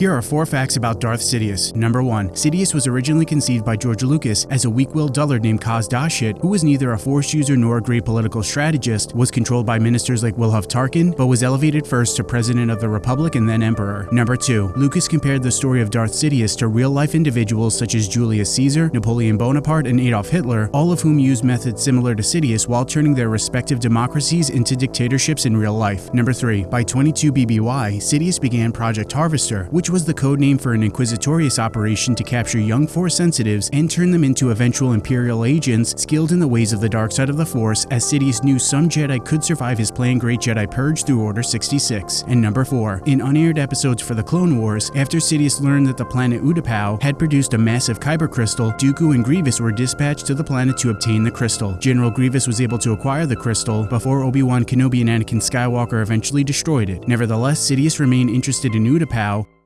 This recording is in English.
Here are four facts about Darth Sidious. Number 1. Sidious was originally conceived by George Lucas as a weak-willed dullard named Cos Dashit, who was neither a force user nor a great political strategist, was controlled by ministers like Wilhuff Tarkin, but was elevated first to President of the Republic and then Emperor. Number 2. Lucas compared the story of Darth Sidious to real-life individuals such as Julius Caesar, Napoleon Bonaparte, and Adolf Hitler, all of whom used methods similar to Sidious while turning their respective democracies into dictatorships in real life. Number 3. By 22 BBY, Sidious began Project Harvester, which which was the code name for an Inquisitorius operation to capture young Force sensitives and turn them into eventual Imperial agents skilled in the ways of the dark side of the Force, as Sidious knew some Jedi could survive his planned Great Jedi Purge through Order 66. And number 4. In unaired episodes for the Clone Wars, after Sidious learned that the planet Utapau had produced a massive Kyber crystal, Dooku and Grievous were dispatched to the planet to obtain the crystal. General Grievous was able to acquire the crystal before Obi-Wan Kenobi and Anakin Skywalker eventually destroyed it. Nevertheless, Sidious remained interested in Utapau